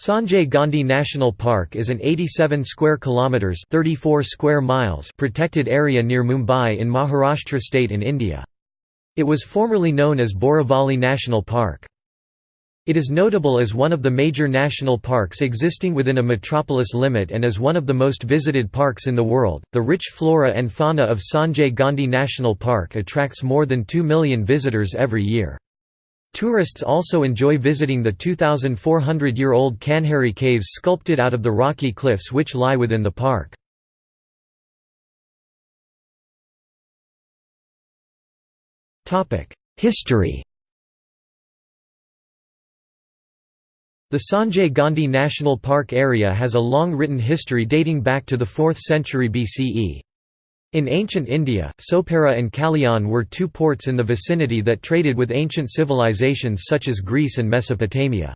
Sanjay Gandhi National Park is an 87 square kilometers 34 square miles protected area near Mumbai in Maharashtra state in India. It was formerly known as Borivali National Park. It is notable as one of the major national parks existing within a metropolis limit and as one of the most visited parks in the world. The rich flora and fauna of Sanjay Gandhi National Park attracts more than 2 million visitors every year. Tourists also enjoy visiting the 2,400-year-old Kanheri caves sculpted out of the rocky cliffs which lie within the park. History The Sanjay Gandhi National Park area has a long written history dating back to the 4th century BCE. In ancient India, Sopara and Kalyan were two ports in the vicinity that traded with ancient civilizations such as Greece and Mesopotamia.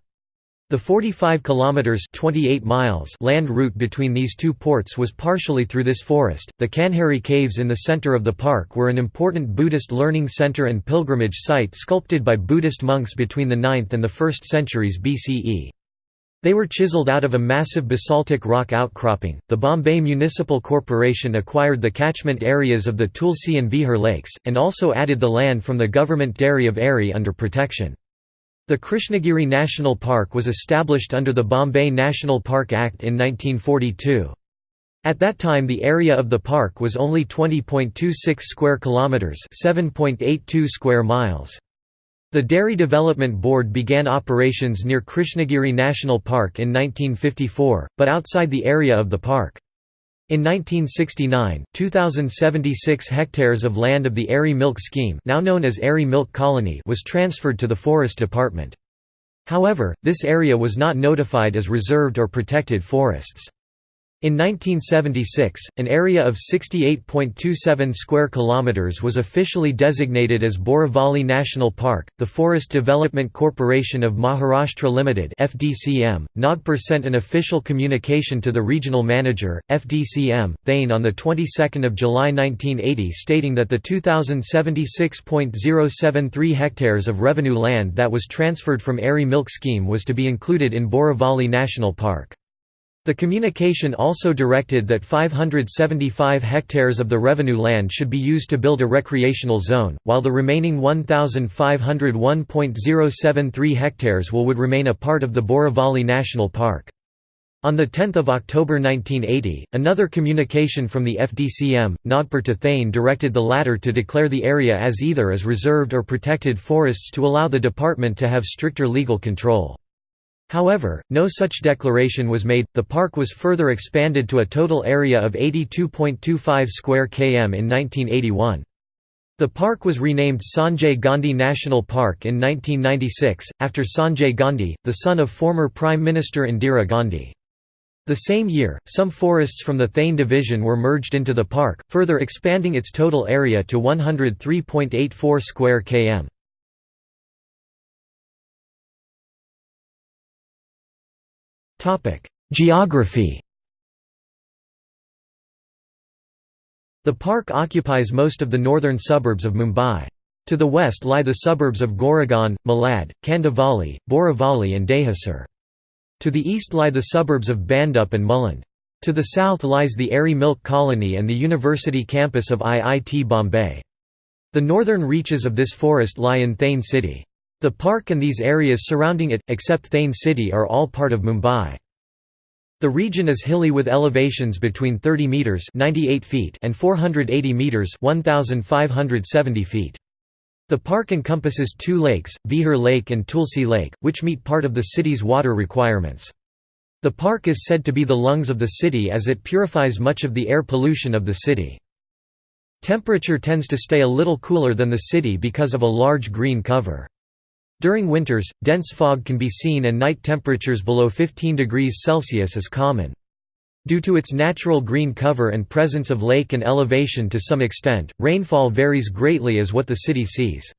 The 45 kilometers 28 miles land route between these two ports was partially through this forest. The Kanheri caves in the center of the park were an important Buddhist learning center and pilgrimage site sculpted by Buddhist monks between the 9th and the 1st centuries BCE. They were chiseled out of a massive basaltic rock outcropping. The Bombay Municipal Corporation acquired the catchment areas of the Tulsi and Vihar lakes, and also added the land from the government dairy of Aarey under protection. The Krishnagiri National Park was established under the Bombay National Park Act in 1942. At that time the area of the park was only 20.26 square kilometers, 7.82 square miles. The Dairy Development Board began operations near Krishnagiri National Park in 1954, but outside the area of the park. In 1969, 2,076 hectares of land of the Aarey Milk Scheme now known as Aarey Milk Colony was transferred to the Forest Department. However, this area was not notified as reserved or protected forests. In 1976, an area of 68.27 square kilometers was officially designated as Borivali National Park. The Forest Development Corporation of Maharashtra Limited (FDCM) Nagpur sent an official communication to the regional manager FDCM Thane on the 22nd of July 1980 stating that the 2076.073 hectares of revenue land that was transferred from Aarey Milk Scheme was to be included in Borivali National Park. The communication also directed that 575 hectares of the revenue land should be used to build a recreational zone, while the remaining 1,501.073 hectares will would remain a part of the Borivali National Park. On 10 October 1980, another communication from the FDCM, Nagpur to Thane directed the latter to declare the area as either as reserved or protected forests to allow the department to have stricter legal control. However, no such declaration was made. The park was further expanded to a total area of 82.25 square km in 1981. The park was renamed Sanjay Gandhi National Park in 1996, after Sanjay Gandhi, the son of former Prime Minister Indira Gandhi. The same year, some forests from the Thane division were merged into the park, further expanding its total area to 103.84 square km. Geography The park occupies most of the northern suburbs of Mumbai. To the west lie the suburbs of Goregaon, Malad, Kandivali, Borivali and Dahisar. To the east lie the suburbs of Bhandup and Mulund. To the south lies the Aarey Milk Colony and the University campus of IIT Bombay. The northern reaches of this forest lie in Thane city. The park and these areas surrounding it, except Thane city are all part of Mumbai. The region is hilly with elevations between 30 meters (98 feet) and 480 meters (1570 feet). The park encompasses two lakes, Vihar Lake and Tulsi Lake, which meet part of the city's water requirements. The park is said to be the lungs of the city as it purifies much of the air pollution of the city. Temperature tends to stay a little cooler than the city because of a large green cover. During winters, dense fog can be seen and night temperatures below 15 degrees Celsius is common. Due to its natural green cover and presence of lake and elevation to some extent, rainfall varies greatly as what the city sees.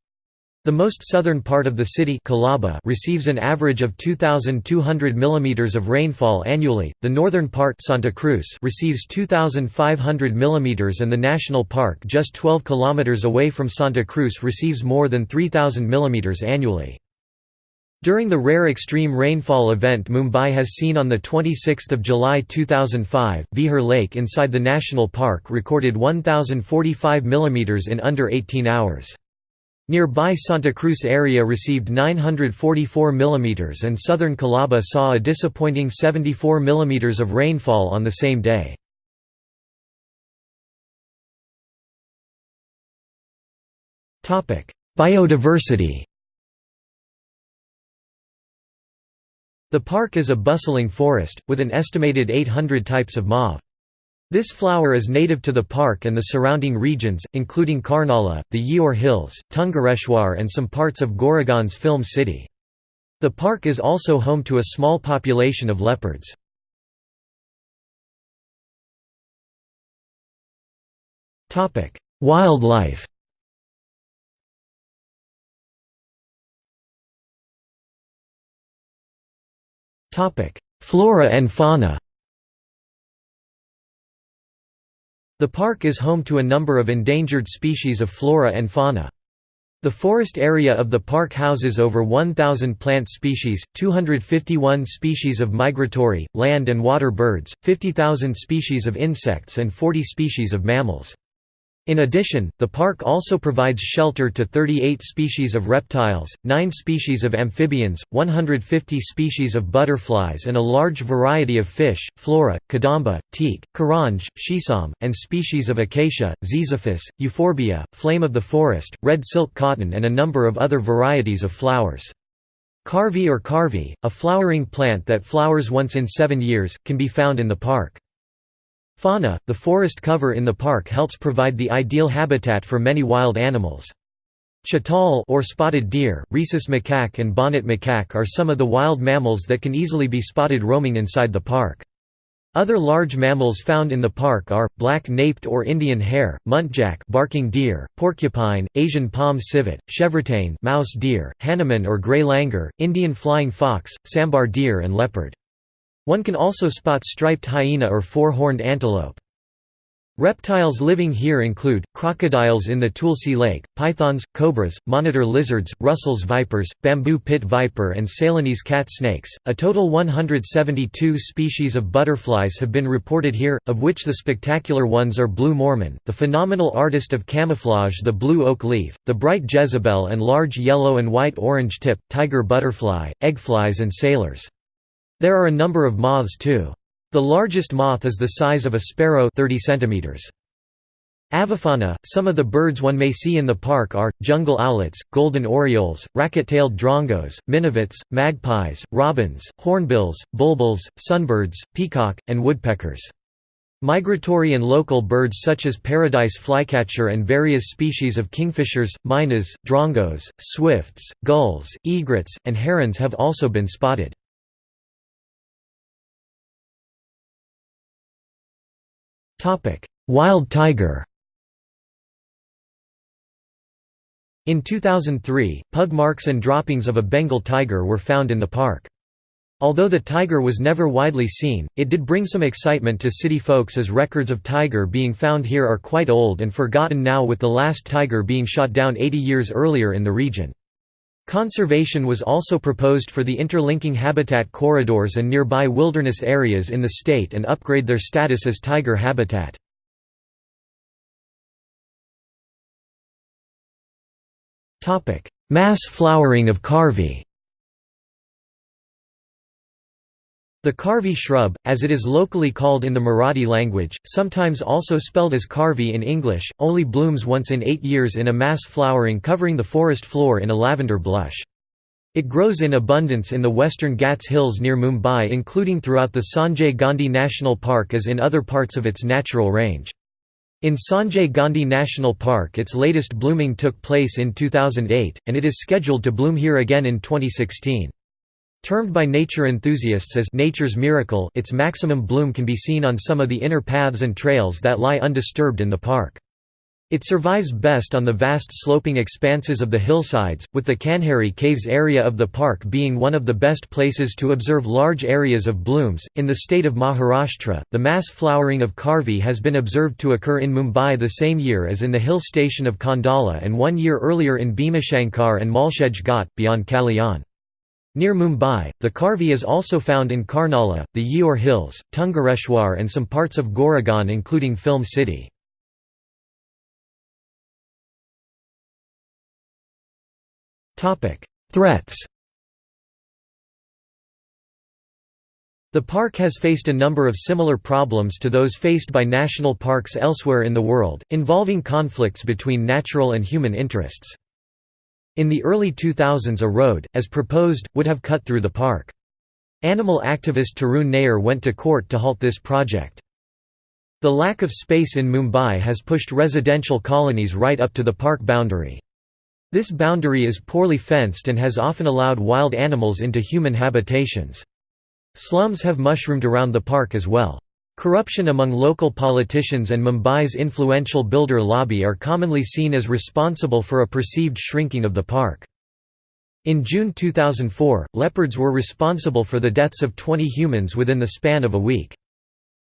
The most southern part of the city Colaba receives an average of 2,200 mm of rainfall annually, the northern part Santa Cruz receives 2,500 mm and the national park just 12 km away from Santa Cruz receives more than 3,000 mm annually. During the rare extreme rainfall event Mumbai has seen on 26 July 2005, Vihar Lake inside the national park recorded 1,045 mm in under 18 hours. Nearby Santa Cruz area received 944 mm and southern Colaba saw a disappointing 74 mm of rainfall on the same day. Biodiversity The park is a bustling forest, with an estimated 800 types of mauve. This flower is native to the park and the surrounding regions, including Karnala, the Yeoor Hills, Tungareshwar and some parts of Goregaon's film city. The park is also home to a small population of leopards. Wildlife Flora and fauna The park is home to a number of endangered species of flora and fauna. The forest area of the park houses over 1,000 plant species, 251 species of migratory, land and water birds, 50,000 species of insects and 40 species of mammals. In addition, the park also provides shelter to 38 species of reptiles, 9 species of amphibians, 150 species of butterflies and a large variety of fish, flora, kadamba, teak, karanj, shisam, and species of acacia, ziziphus, euphorbia, flame of the forest, red silk cotton and a number of other varieties of flowers. Karvi or Karvy, a flowering plant that flowers once in seven years, can be found in the park. Fauna – The forest cover in the park helps provide the ideal habitat for many wild animals. Chital or spotted deer, rhesus macaque and bonnet macaque are some of the wild mammals that can easily be spotted roaming inside the park. Other large mammals found in the park are, black-naped or Indian hare, muntjac barking deer, porcupine, Asian palm civet, chevrotain mouse deer, Hanuman or grey langur, Indian flying fox, sambar deer and leopard. One can also spot striped hyena or four-horned antelope. Reptiles living here include, crocodiles in the Tulsi Lake, pythons, cobras, monitor lizards, Russell's vipers, bamboo pit viper and Ceylonese cat snakes. A total 172 species of butterflies have been reported here, of which the spectacular ones are blue Mormon, the phenomenal artist of camouflage the blue oak leaf, the bright Jezebel and large yellow and white orange tip, tiger butterfly, eggflies and sailors. There are a number of moths too. The largest moth is the size of a sparrow 30 centimeters. Avifauna – Some of the birds one may see in the park are, jungle owlets, golden orioles, racket-tailed drongos, minivets, magpies, robins, hornbills, bulbuls, sunbirds, peacock, and woodpeckers. Migratory and local birds such as paradise flycatcher and various species of kingfishers, mynas, drongos, swifts, gulls, egrets, and herons have also been spotted. Wild tiger In 2003, pug marks and droppings of a Bengal tiger were found in the park. Although the tiger was never widely seen, it did bring some excitement to city folks as records of tiger being found here are quite old and forgotten now with the last tiger being shot down 80 years earlier in the region. Conservation was also proposed for the interlinking habitat corridors and nearby wilderness areas in the state and upgrade their status as tiger habitat. Mass flowering of Karvi The Karvi shrub, as it is locally called in the Marathi language, sometimes also spelled as Karvy in English, only blooms once in eight years in a mass flowering covering the forest floor in a lavender blush. It grows in abundance in the western Ghats Hills near Mumbai including throughout the Sanjay Gandhi National Park as in other parts of its natural range. In Sanjay Gandhi National Park its latest blooming took place in 2008, and it is scheduled to bloom here again in 2016. Termed by nature enthusiasts as nature's miracle its maximum bloom can be seen on some of the inner paths and trails that lie undisturbed in the park. It survives best on the vast sloping expanses of the hillsides, with the Kanheri Caves area of the park being one of the best places to observe large areas of blooms. In the state of Maharashtra, the mass flowering of Karvi has been observed to occur in Mumbai the same year as in the hill station of Khandala and one year earlier in Bhimashankar and Malshej Ghat, beyond Kalyan. Near Mumbai, the Karvi is also found in Karnala, the Yeoor Hills, Tungareshwar and some parts of Goregaon including Film City. Threats The park has faced a number of similar problems to those faced by national parks elsewhere in the world, involving conflicts between natural and human interests. In the early 2000s a road, as proposed, would have cut through the park. Animal activist Tarun Nair went to court to halt this project. The lack of space in Mumbai has pushed residential colonies right up to the park boundary. This boundary is poorly fenced and has often allowed wild animals into human habitations. Slums have mushroomed around the park as well. Corruption among local politicians and Mumbai's influential builder lobby are commonly seen as responsible for a perceived shrinking of the park. In June 2004, leopards were responsible for the deaths of 20 humans within the span of a week.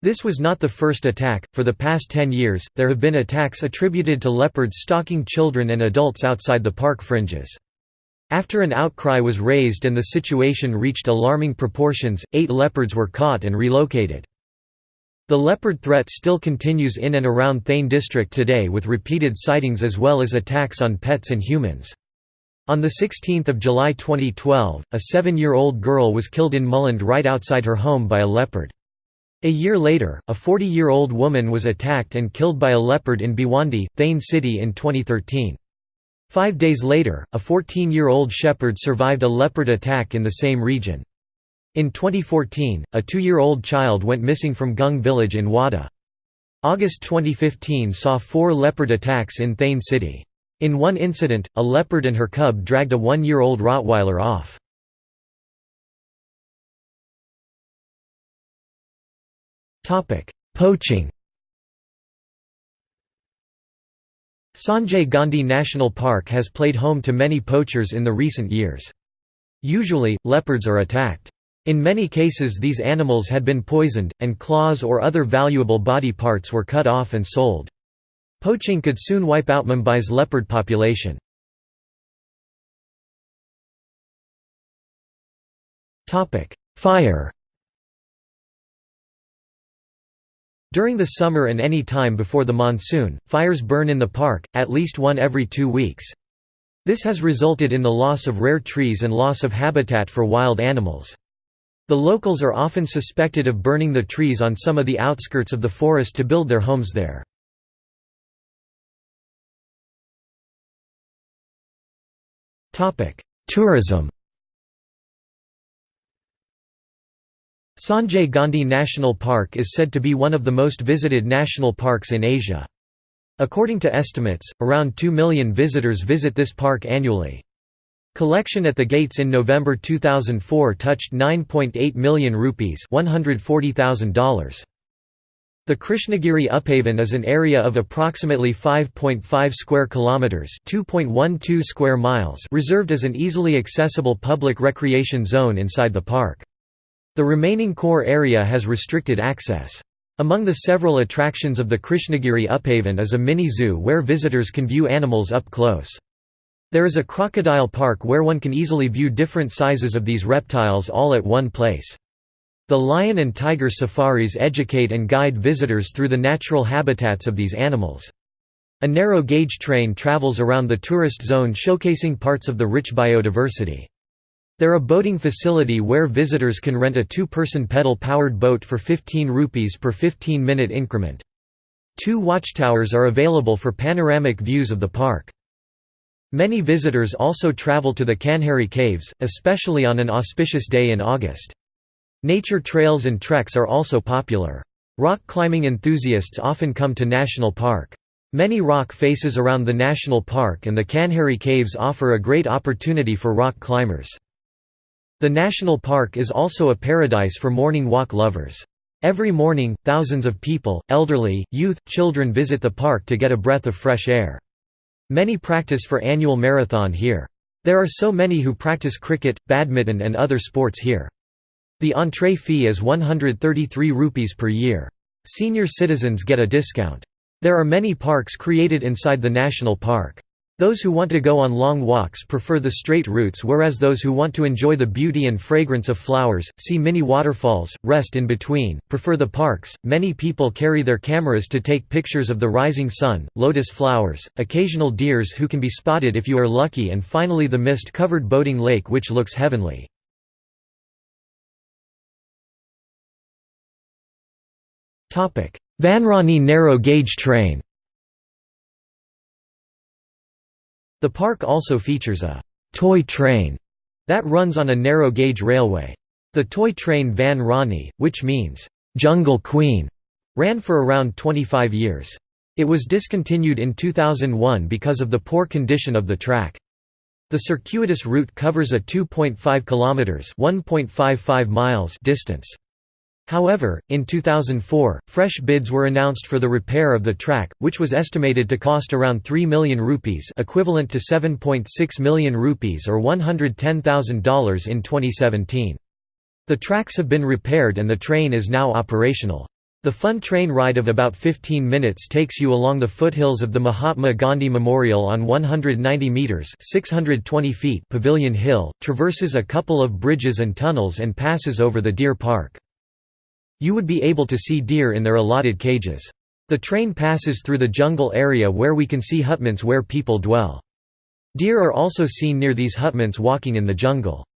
This was not the first attack, for the past 10 years, there have been attacks attributed to leopards stalking children and adults outside the park fringes. After an outcry was raised and the situation reached alarming proportions, eight leopards were caught and relocated. The leopard threat still continues in and around Thane district today with repeated sightings as well as attacks on pets and humans. On 16 July 2012, a seven-year-old girl was killed in Mulund right outside her home by a leopard. A year later, a 40-year-old woman was attacked and killed by a leopard in Bhiwandi, Thane City in 2013. Five days later, a 14-year-old shepherd survived a leopard attack in the same region. In 2014, a two-year-old child went missing from Gung village in Wada. August 2015 saw four leopard attacks in Thane city. In one incident, a leopard and her cub dragged a one-year-old Rottweiler off. Poaching Sanjay Gandhi National Park has played home to many poachers in the recent years. Usually, leopards are attacked. In many cases these animals had been poisoned, and claws or other valuable body parts were cut off and sold. Poaching could soon wipe out Mumbai's leopard population. Fire During the summer and any time before the monsoon, fires burn in the park, at least one every two weeks. This has resulted in the loss of rare trees and loss of habitat for wild animals. The locals are often suspected of burning the trees on some of the outskirts of the forest to build their homes there. Tourism Sanjay Gandhi National Park is said to be one of the most visited national parks in Asia. According to estimates, around 2 million visitors visit this park annually. Collection at the gates in November 2004 touched 9.8 million rupees $140,000. The Krishnagiri Upavan is an area of approximately 5.5 square kilometers, 2.12 square miles, reserved as an easily accessible public recreation zone inside the park. The remaining core area has restricted access. Among the several attractions of the Krishnagiri Upavan is a mini zoo where visitors can view animals up close. There is a crocodile park where one can easily view different sizes of these reptiles all at one place. The lion and tiger safaris educate and guide visitors through the natural habitats of these animals. A narrow-gauge train travels around the tourist zone showcasing parts of the rich biodiversity. There a boating facility where visitors can rent a two-person pedal-powered boat for 15 rupees per 15-minute increment. Two watchtowers are available for panoramic views of the park. Many visitors also travel to the Kanheri Caves, especially on an auspicious day in August. Nature trails and treks are also popular. Rock climbing enthusiasts often come to National Park. Many rock faces around the national park and the Kanheri Caves offer a great opportunity for rock climbers. The national park is also a paradise for morning walk lovers. Every morning, thousands of people, elderly, youth, children visit the park to get a breath of fresh air. Many practice for annual marathon here. There are so many who practice cricket, badminton and other sports here. The entree fee is 133 rupees per year. Senior citizens get a discount. There are many parks created inside the national park. Those who want to go on long walks prefer the straight routes whereas those who want to enjoy the beauty and fragrance of flowers, see mini waterfalls, rest in between, prefer the parks. Many people carry their cameras to take pictures of the rising sun, lotus flowers, occasional deers who can be spotted if you are lucky and finally the mist-covered boating lake which looks heavenly. Vanrani narrow gauge train The park also features a «toy train» that runs on a narrow-gauge railway. The toy train Van Rani, which means «Jungle Queen», ran for around 25 years. It was discontinued in 2001 because of the poor condition of the track. The circuitous route covers a 2.5 kilometers (1.55 miles) distance. However, in 2004, fresh bids were announced for the repair of the track, which was estimated to cost around 3 million rupees equivalent to 7.6 million rupees or $110,000 in 2017. The tracks have been repaired and the train is now operational. The fun train ride of about 15 minutes takes you along the foothills of the Mahatma Gandhi Memorial on 190 meters (620 feet) Pavilion Hill, traverses a couple of bridges and tunnels and passes over the Deer Park. You would be able to see deer in their allotted cages. The train passes through the jungle area where we can see hutments where people dwell. Deer are also seen near these hutments walking in the jungle.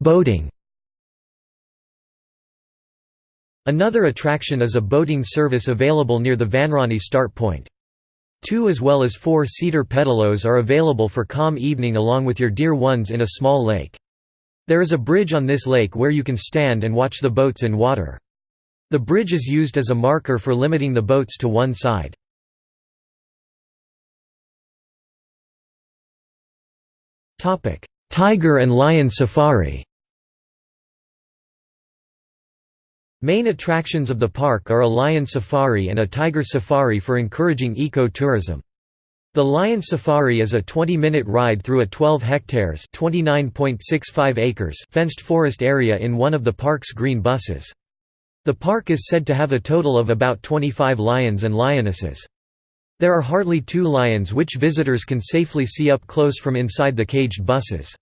Boating Another attraction is a boating service available near the Vanrani start point. Two as well as four cedar pedalos are available for calm evening along with your dear ones in a small lake. There is a bridge on this lake where you can stand and watch the boats in water. The bridge is used as a marker for limiting the boats to one side. Tiger and lion safari Main attractions of the park are a lion safari and a tiger safari for encouraging eco-tourism. The Lion Safari is a 20-minute ride through a 12 hectares acres fenced forest area in one of the park's green buses. The park is said to have a total of about 25 lions and lionesses. There are hardly two lions which visitors can safely see up close from inside the caged buses.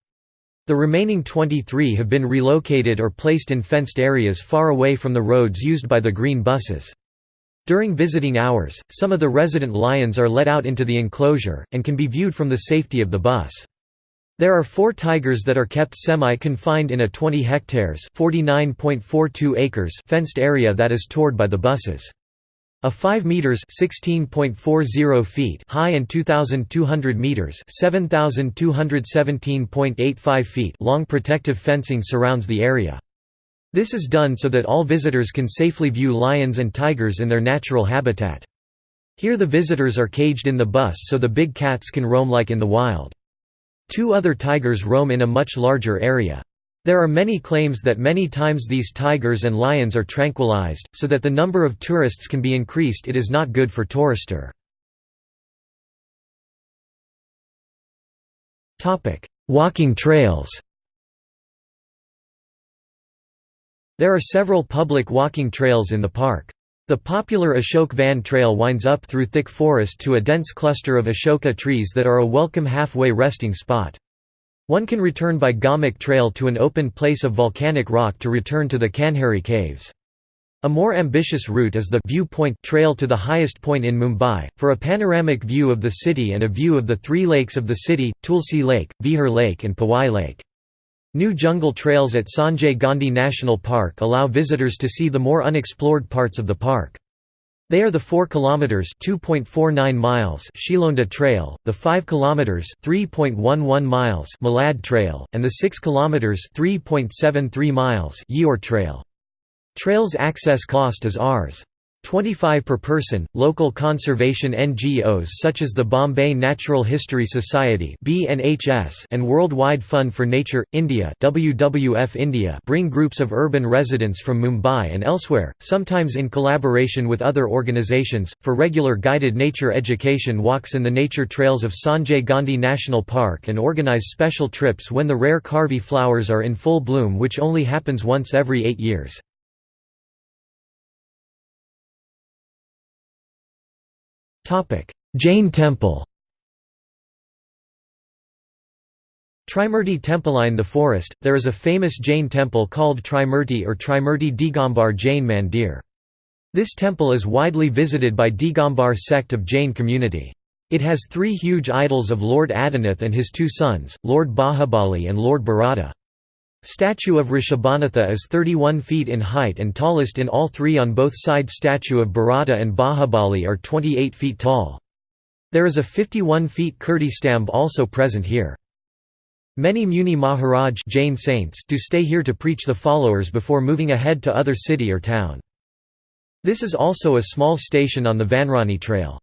The remaining 23 have been relocated or placed in fenced areas far away from the roads used by the green buses. During visiting hours, some of the resident lions are let out into the enclosure, and can be viewed from the safety of the bus. There are four tigers that are kept semi-confined in a 20 hectares acres fenced area that is toured by the buses. A 5 meters (16.40 feet) high and 2200 meters (7217.85 feet) long protective fencing surrounds the area. This is done so that all visitors can safely view lions and tigers in their natural habitat. Here the visitors are caged in the bus so the big cats can roam like in the wild. Two other tigers roam in a much larger area. There are many claims that many times these tigers and lions are tranquilized, so that the number of tourists can be increased it is not good for tourister. Walking trails There are several public walking trails in the park. The popular Ashok Van Trail winds up through thick forest to a dense cluster of Ashoka trees that are a welcome halfway resting spot. One can return by Gomuch Trail to an open place of volcanic rock to return to the Kanheri Caves. A more ambitious route is the Viewpoint Trail to the highest point in Mumbai, for a panoramic view of the city and a view of the three lakes of the city, Tulsi Lake, Vihar Lake and Powai Lake. New jungle trails at Sanjay Gandhi National Park allow visitors to see the more unexplored parts of the park. They are the 4 kilometers (2.49 miles) Shilonda Trail, the 5 kilometers (3.11 miles) Malad Trail, and the 6 kilometers (3.73 miles) Yeoor Trail. Trails access cost is Rs. 25 per person. Local conservation NGOs such as the Bombay Natural History Society (BNHS) and Worldwide Fund for Nature India (WWF India) bring groups of urban residents from Mumbai and elsewhere, sometimes in collaboration with other organizations, for regular guided nature education walks in the nature trails of Sanjay Gandhi National Park and organize special trips when the rare Karvi flowers are in full bloom which only happens once every 8 years. Jain Temple Trimurti Temple in the forest, there is a famous Jain temple called Trimurti or Trimurti Digambar Jain Mandir. This temple is widely visited by Digambar sect of Jain community. It has three huge idols of Lord Adinath and his two sons, Lord Bahubali and Lord Bharata. Statue of Rishabhanatha is 31 feet in height and tallest in all three on both side statue of Bharata and Bahubali are 28 feet tall. There is a 51 feet Kirti stamb also present here. Many Muni Maharaj Jain saints do stay here to preach the followers before moving ahead to other city or town. This is also a small station on the Vanrani Trail.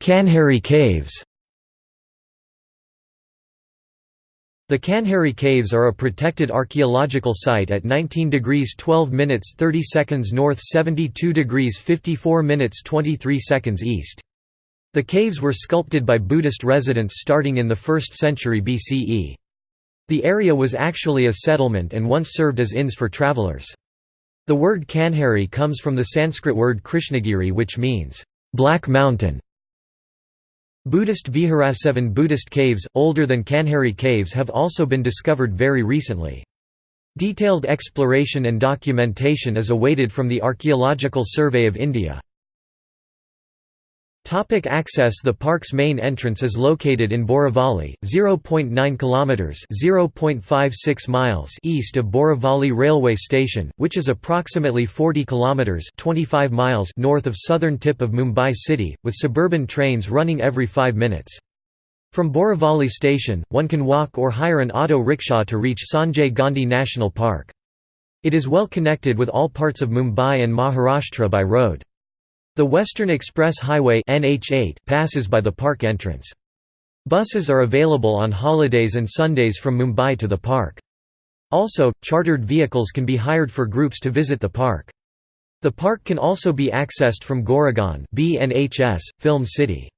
Kanheri Caves The Kanheri Caves are a protected archaeological site at 19 degrees 12 minutes 30 seconds north 72 degrees 54 minutes 23 seconds east. The caves were sculpted by Buddhist residents starting in the 1st century BCE. The area was actually a settlement and once served as inns for travelers. The word Kanheri comes from the Sanskrit word Krishnagiri which means, "...black mountain". Buddhist Viharasevan Buddhist caves, older than Kanheri caves have also been discovered very recently. Detailed exploration and documentation is awaited from the Archaeological Survey of India. Topic access The park's main entrance is located in Borivali, 0.9 kilometers (0.56 miles) east of Borivali railway station, which is approximately 40 kilometers (25 miles) north of southern tip of Mumbai city, with suburban trains running every 5 minutes. From Borivali station, one can walk or hire an auto rickshaw to reach Sanjay Gandhi National Park. It is well connected with all parts of Mumbai and Maharashtra by road. The Western Express Highway NH8 passes by the park entrance. Buses are available on holidays and Sundays from Mumbai to the park. Also, chartered vehicles can be hired for groups to visit the park. The park can also be accessed from Goregaon BNHS, Film City.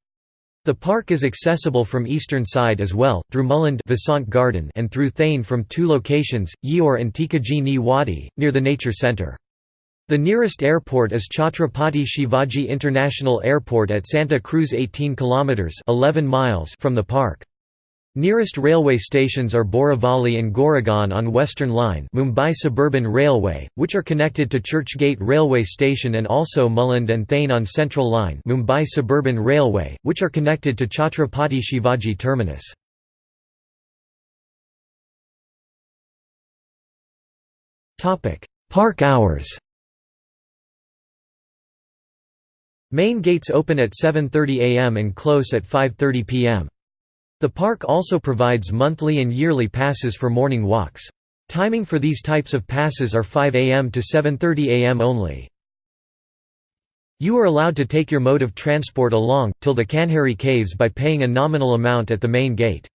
The park is accessible from eastern side as well, through Mulund Vasant Garden and through Thane from two locations, Yeoor and Tikaji Ni Wadi, near the nature centre. The nearest airport is Chhatrapati Shivaji International Airport at Santa Cruz 18 kilometers 11 miles from the park. Nearest railway stations are Borivali and Goregaon on Western Line Mumbai Suburban Railway, which are connected to Churchgate Railway Station and also Mulund and Thane on Central Line Mumbai Suburban Railway, which are connected to Chhatrapati Shivaji Terminus. Park hours Main gates open at 7.30 am and close at 5.30 pm. The park also provides monthly and yearly passes for morning walks. Timing for these types of passes are 5 am to 7.30 am only. You are allowed to take your mode of transport along, till the Kanheri Caves by paying a nominal amount at the main gate.